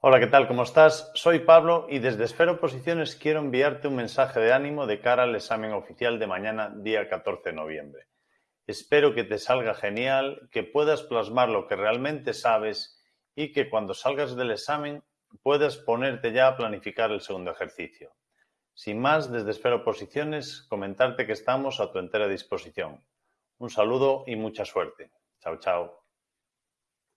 Hola, ¿qué tal? ¿Cómo estás? Soy Pablo y desde Esfero Posiciones quiero enviarte un mensaje de ánimo de cara al examen oficial de mañana, día 14 de noviembre. Espero que te salga genial, que puedas plasmar lo que realmente sabes y que cuando salgas del examen puedas ponerte ya a planificar el segundo ejercicio. Sin más, desde Esfero Posiciones, comentarte que estamos a tu entera disposición. Un saludo y mucha suerte. Chao, chao.